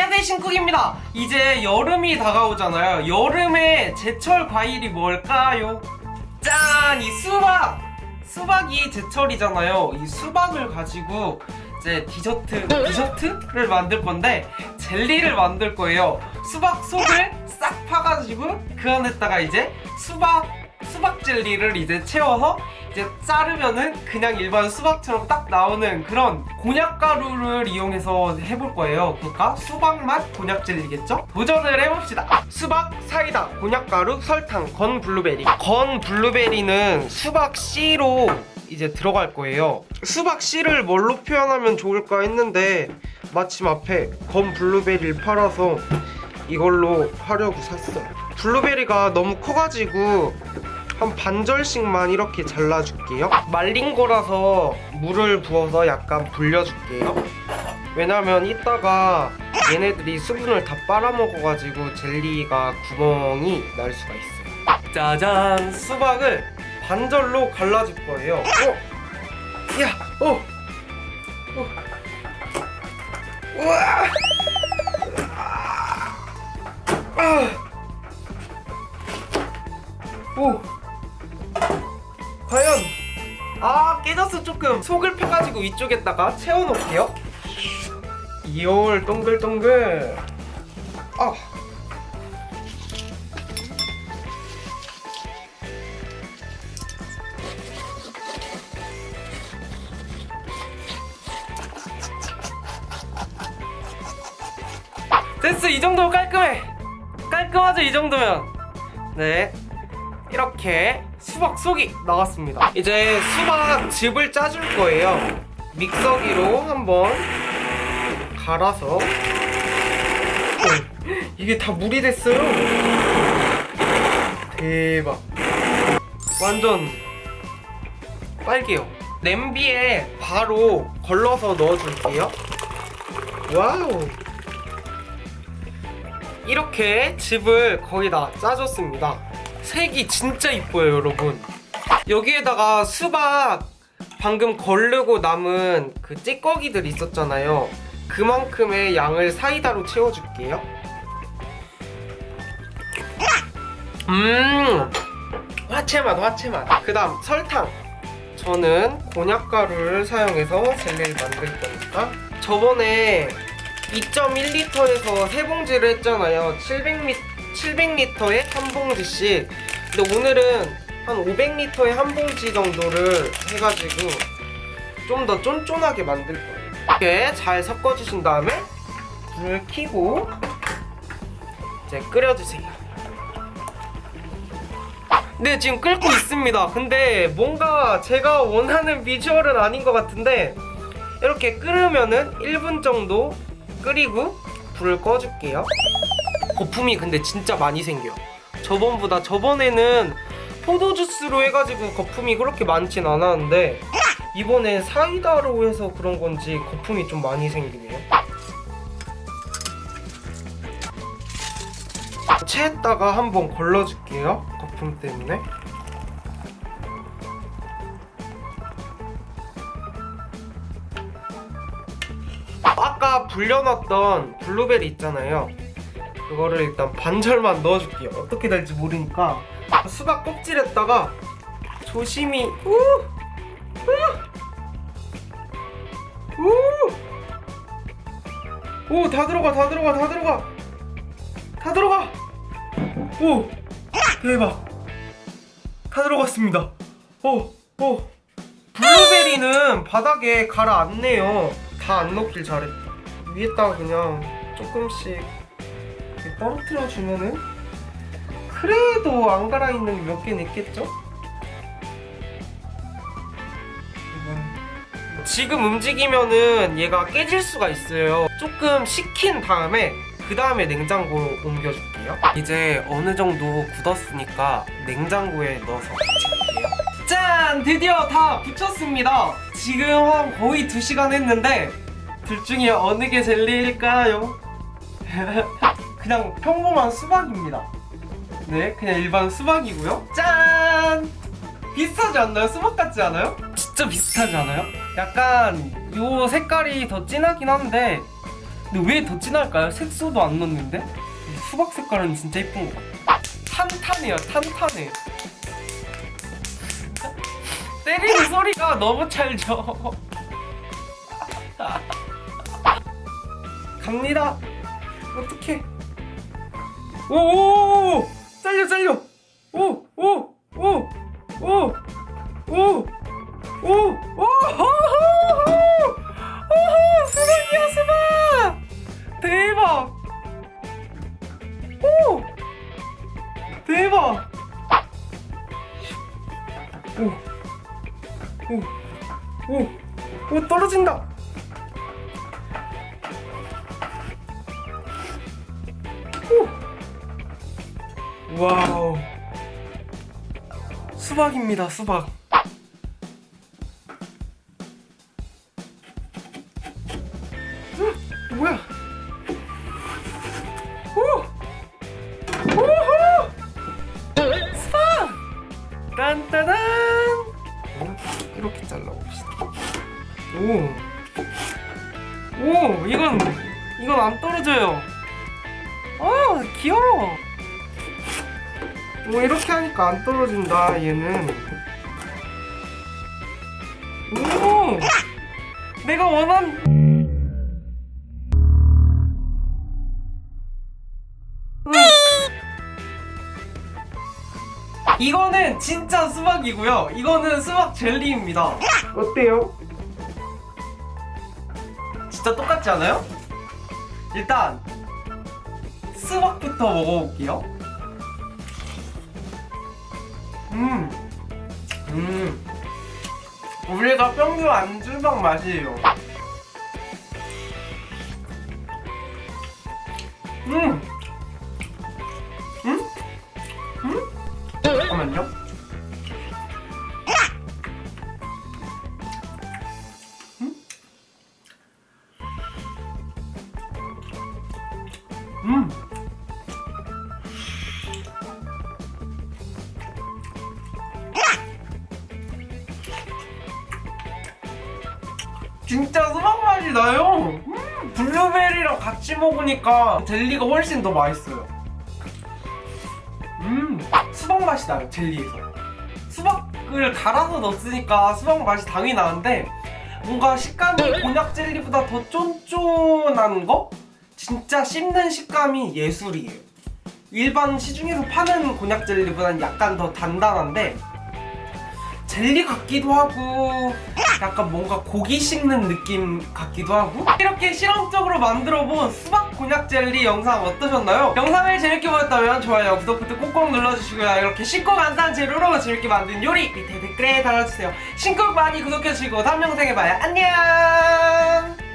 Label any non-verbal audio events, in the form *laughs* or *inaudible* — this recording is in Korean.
안녕하세요 신쿡입니다 이제 여름이 다가오잖아요 여름에 제철 과일이 뭘까요? 짠! 이 수박! 수박이 제철이잖아요 이 수박을 가지고 이제 디저트, 디저트를 만들 건데 젤리를 만들 거예요 수박 속을 싹 파가지고 그 안에다가 이제 수박 수박 젤리를 이제 채워서 이제 자르면은 그냥 일반 수박처럼 딱 나오는 그런 곤약 가루를 이용해서 해볼 거예요. 그러니까 수박 맛 곤약 젤리겠죠? 도전을 해봅시다. 수박, 사이다, 곤약 가루, 설탕, 건 블루베리. 건 블루베리는 수박 씨로 이제 들어갈 거예요. 수박 씨를 뭘로 표현하면 좋을까 했는데 마침 앞에 건 블루베리를 팔아서 이걸로 하려고 샀어요. 블루베리가 너무 커가지고 한 반절씩만 이렇게 잘라줄게요. 말린 거라서 물을 부어서 약간 불려줄게요. 왜냐면 이따가 얘네들이 수분을 다 빨아먹어가지고 젤리가 구멍이 날 수가 있어요. 짜잔! 수박을 반절로 갈라줄 거예요. 어? 야! 어! 어. 우와! 아! 오! 깨졌어 조금 속을 펴가지고 위쪽에다가 채워놓을게요. 이올 동글동글. 아. 됐어 이 정도면 깔끔해. 깔끔하죠 이 정도면. 네 이렇게 수박 속이 나왔습니다. 이제 수박 즙을 짜줄 거예요. 믹서기로 한번 갈아서. 어, 이게 다 물이 됐어요. 대박. 완전 빨개요. 냄비에 바로 걸러서 넣어줄게요. 와우. 이렇게 즙을 거의 다 짜줬습니다 색이 진짜 이뻐요 여러분. 여기에다가 수박 방금 걸르고 남은 그 찌꺼기들 있었잖아요. 그만큼의 양을 사이다로 채워줄게요. 음 화채맛 화채맛. 그 다음 설탕. 저는 곤약가루를 사용해서 젤리를 만들 거니까. 저번에 2.1리터에서 세 봉지를 했잖아요. 700ml 700리터에 한 봉지씩. 근데 오늘은 한 500리터에 한 봉지 정도를 해가지고 좀 더 쫀쫀하게 만들 거예요. 이렇게 잘 섞어주신 다음에 불을 켜고 이제 끓여주세요. 네 지금 끓고 있습니다. 근데 뭔가 제가 원하는 비주얼은 아닌 것 같은데 이렇게 끓으면은 1분 정도 끓이고 불을 꺼줄게요 거품이 근데 진짜 많이 생겨. 저번보다 저번에는 포도주스로 해가지고 거품이 그렇게 많진 않았는데 이번엔 사이다로 해서 그런 건지 거품이 좀 많이 생기네요. 체에다가 한번 걸러줄게요 거품 때문에. 아까 불려놨던 블루베리 있잖아요 그거를 일단 반절만 넣어줄게요 어떻게 될지 모르니까 수박 껍질에다가 조심히 우! 우! 오! 다 들어가 다 들어가 다 들어가 다 들어가 오! 대박 다 들어갔습니다 오! 오! 블루베리는 바닥에 가라앉네요 다 안 넣길 잘했다 위에다가 그냥 조금씩 떨어뜨려 주면은 그래도 안 갈아 있는 게 몇 개는 있겠죠? 지금 움직이면은 얘가 깨질 수가 있어요. 조금 식힌 다음에 그 다음에 냉장고로 옮겨줄게요. 이제 어느 정도 굳었으니까 냉장고에 넣어서. 짠! 드디어 다 붙였습니다. 지금 한 거의 2시간 했는데 둘 중에 어느 게 젤리일까요? *laughs* 그냥 평범한 수박입니다. 네, 그냥 일반 수박이고요. 짠! 비슷하지 않나요? 수박 같지 않아요? 진짜 비슷하지 않아요? 약간 요 색깔이 더 진하긴 한데 근데 왜 더 진할까요? 색소도 안 넣었는데? 수박 색깔은 진짜 예쁜 것 같아 탄탄해요 탄탄해 *laughs* 때리는 소리가 너무 찰져 *laughs* 갑니다 어떡해 오오오 잘려 잘려 오오오오오오오오오 수박이야 수박 대박 오 대박 오오오오 떨어진다 와우. 수박입니다 수박. 헉, 뭐야? 수박! 딴따단! 이렇게 잘라봅시다. 오! 오, 이건 이건 안 떨어져요. 아, 귀여워. 오, 이렇게 하니까 안 떨어진다. 얘는. 오, 내가 원한. 음. 이거는 진짜 수박이고요. 이거는 수박 젤리입니다. 어때요? 진짜 똑같지 않아요? 일단 수박부터 먹어볼게요. 음, 음, 우리가 평균 안주방 맛이에요. 음, 음, 진짜 수박 맛이 나요. 음, 블루베리랑 같이 먹으니까 젤리가 훨씬 더 맛있어요. 음, 수박 맛이 나요 젤리에서. 수박을 갈아서 넣었으니까 수박 맛이 당연히 나는데 뭔가 식감이 곤약 젤리보다 더 쫀쫀한 거? 진짜 씹는 식감이 예술이에요. 일반 시중에서 파는 곤약 젤리보다는 약간 더 단단한데 젤리 같기도 하고 약간 뭔가 고기 씹는 느낌 같기도 하고 이렇게 실험적으로 만들어본 수박 곤약 젤리 영상 어떠셨나요? 영상을 재밌게 보셨다면 좋아요, 구독 버튼 꼭꼭 눌러주시고요. 이렇게 쉽고 간단한 재료로 재밌게 만든 요리 밑에 댓글에 달아주세요. 신곡 많이 구독해주시고 다음 영상에 봐요. 안녕